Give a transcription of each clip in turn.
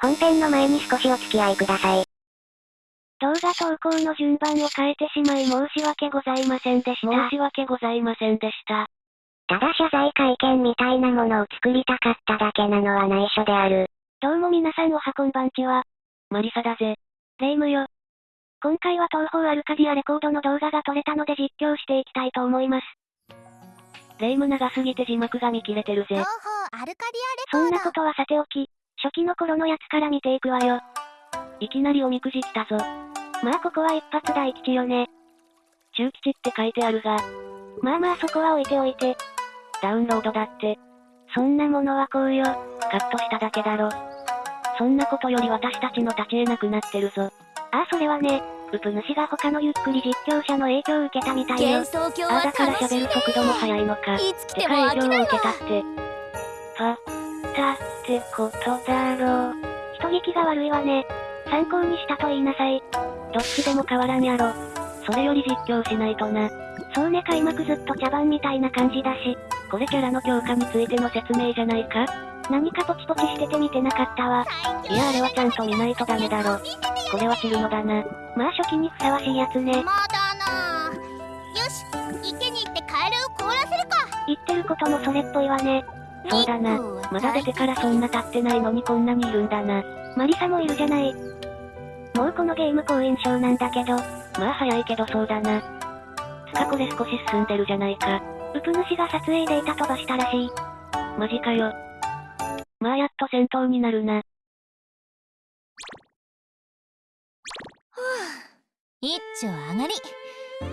本編の前に少しお付き合いください。動画投稿の順番を変えてしまい申し訳ございませんでした。申し訳ございませんでした。ただ謝罪会見みたいなものを作りたかっただけなのは内緒である。どうも皆さんおはこんばんちは。マリサだぜ。レイムよ。今回は東方アルカディアレコードの動画が撮れたので実況していきたいと思います。レイム長すぎて字幕が見切れてるぜ。東方アルカディアレそコードんなことはさておき、初期の頃のやつから見ていくわよ。いきなりおみくじ来たぞ。まあここは一発大吉よね。中吉って書いてあるが、まあまあそこは置いておいて。ダウンロードだって、そんなものはこうよ。カットしただけだろ。そんなことより私たちの立ち得なくなってるぞ。ああそれはね、ウプ主が他のゆっくり実況者の影響を受けたみたいよあはだから喋る速度も速いのか。いつ来でても飽きないか影響を受けたわって。パ、たってことだろう。人聞きが悪いわね。参考にしたと言いなさい。どっちでも変わらんやろ。それより実況しないとな。そうね開幕ずっと茶番みたいな感じだし、これキャラの強化についての説明じゃないか何かポチポチしてて見てなかったわ。いやあれはちゃんと見ないとダメだろ。これは散るのだな。まあ初期にふさわしいやつね。まだなよし池に行ってカエルを凍らせるか言ってることもそれっぽいわね。そうだな。まだ出てからそんな経ってないのにこんなにいるんだな。マリサもいるじゃない。もうこのゲーム好印象なんだけど、まあ早いけどそうだな。つかこれ少し進んでるじゃないか。ウプ主が撮影データ飛ばしたらしい。マジかよ。まあやっと戦闘になるな。はあ一丁上がり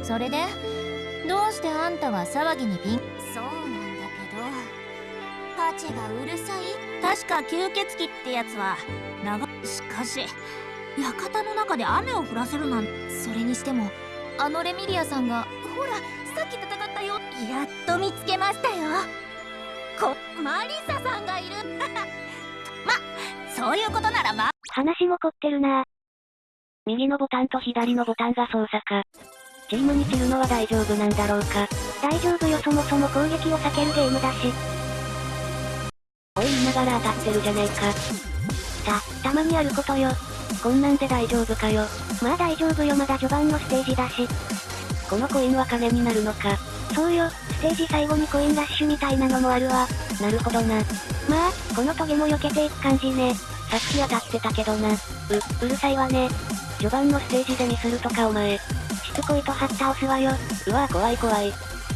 それでどうしてあんたは騒ぎにピンパチがうるさい？確か吸血鬼ってやつは長しかし館の中で雨を降らせるなんそれにしてもあのレミリアさんがほらさっき戦ったよ。やっと見つけましたよ。こマリサさんがいる。まそういうことならま話も凝ってるな。右のボタンと左のボタンが操作か。チームに散るのは大丈夫なんだろうか。大丈夫よそもそも。攻撃を避けるゲームだし。がら当たってるじゃねえか。た、たまにあることよ。こんなんで大丈夫かよ。まあ大丈夫よまだ序盤のステージだし。このコインは金になるのか。そうよ、ステージ最後にコインラッシュみたいなのもあるわ。なるほどな。まあ、このトゲも避けていく感じね。さっき当たってたけどな。う、うるさいわね。序盤のステージでミスるとかお前。しつこいと張った押すわよ。うわぁ怖い怖い。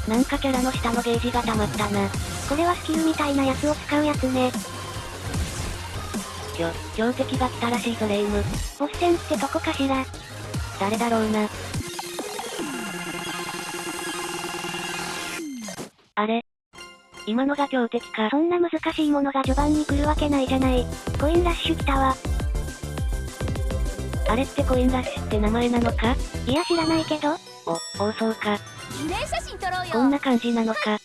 なんかキャラの下のゲージが溜まったな。これはスキルみたいなやつを使うやつね。きょ、強敵が来たらしいぞレイム。ボス戦ってとこかしら？誰だろうな。あれ？今のが強敵か。そんな難しいものが序盤に来るわけないじゃない。コインラッシュ来たわ。あれってコインラッシュって名前なのか？いや知らないけど。お、おそうか。記念写真撮ろうよこんな感じなのか？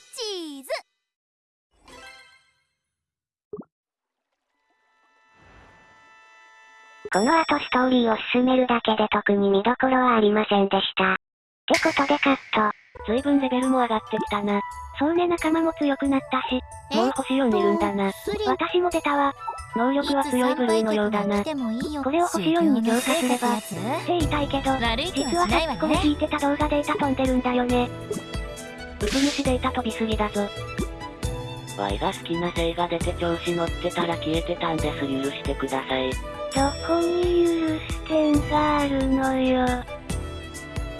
この後ストーリーを進めるだけで特に見どころはありませんでした。ってことでカット。随分レベルも上がってきたな。そうね仲間も強くなったし。もう星4いるんだな。私も出たわ。能力は強い部類のようだな。これを星4に強化すれば、って言いたいけど、実はさっきこれ聞いてた動画データ飛んでるんだよね。ウプ主データ飛びすぎだぞ。ワイが好きな性が出て調子乗ってたら消えてたんです許してください。どこに許す点があるのよ。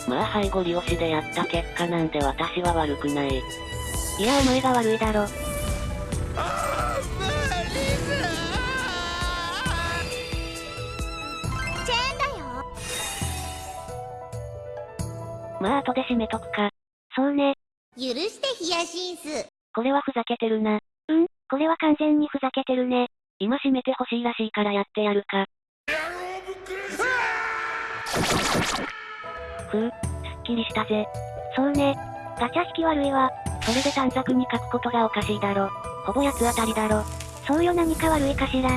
まあ背後利押しでやった結果なんで私は悪くない。いやお前が悪いだろ。チェーンだよまあ後で締めとくか。そうね。許してヒヤシンスこれはふざけてるな。うん、これは完全にふざけてるね。今締めてほしいらしいからやってやるか。ふう、すっきりしたぜ。そうね。ガチャ引き悪いわ。それで短冊に書くことがおかしいだろ。ほぼ八つ当たりだろ。そうよ何か悪いかしら。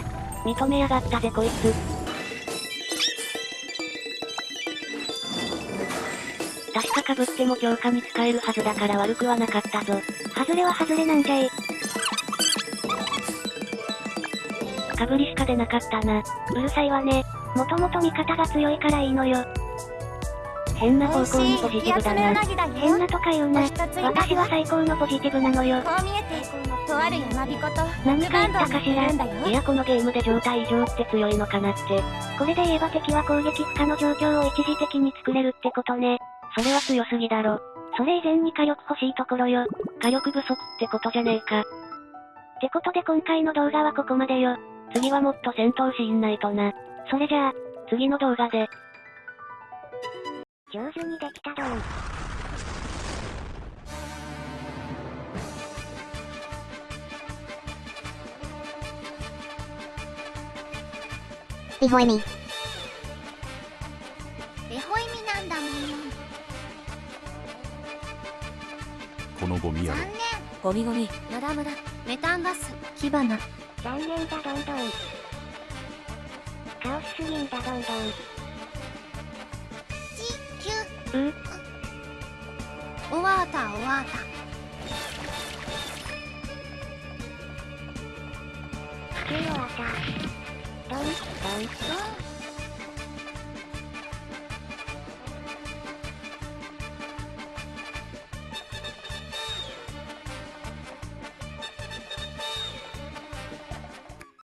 認めやがったぜこいつ。確か被っても強化に使えるはずだから悪くはなかったぞ。外れは外れなんじゃい。かぶりしか出なかったな。うるさいわね。もともと味方が強いからいいのよ。変な方向にポジティブだな。変なとか言うな。私は最高のポジティブなのよ。こう見えて、とある山彦と、何か言ったかしら。いやこのゲームで状態異常って強いのかなって。これで言えば敵は攻撃不可の状況を一時的に作れるってことね。それは強すぎだろ。それ以前に火力欲しいところよ。火力不足ってことじゃねえか。ってことで今回の動画はここまでよ。次はもっと戦闘シーンないとな。それじゃあ、次の動画で。上手にできたドン。リホイミ。リホイミなんだもん。このゴミやろ。残念。ゴミゴミ。ムダムダ。メタンガス。火花。残念だどんどん。カオスすぎんだどんどん。うん。終わった終わった。地球終わった。ドン、ドン、ドン。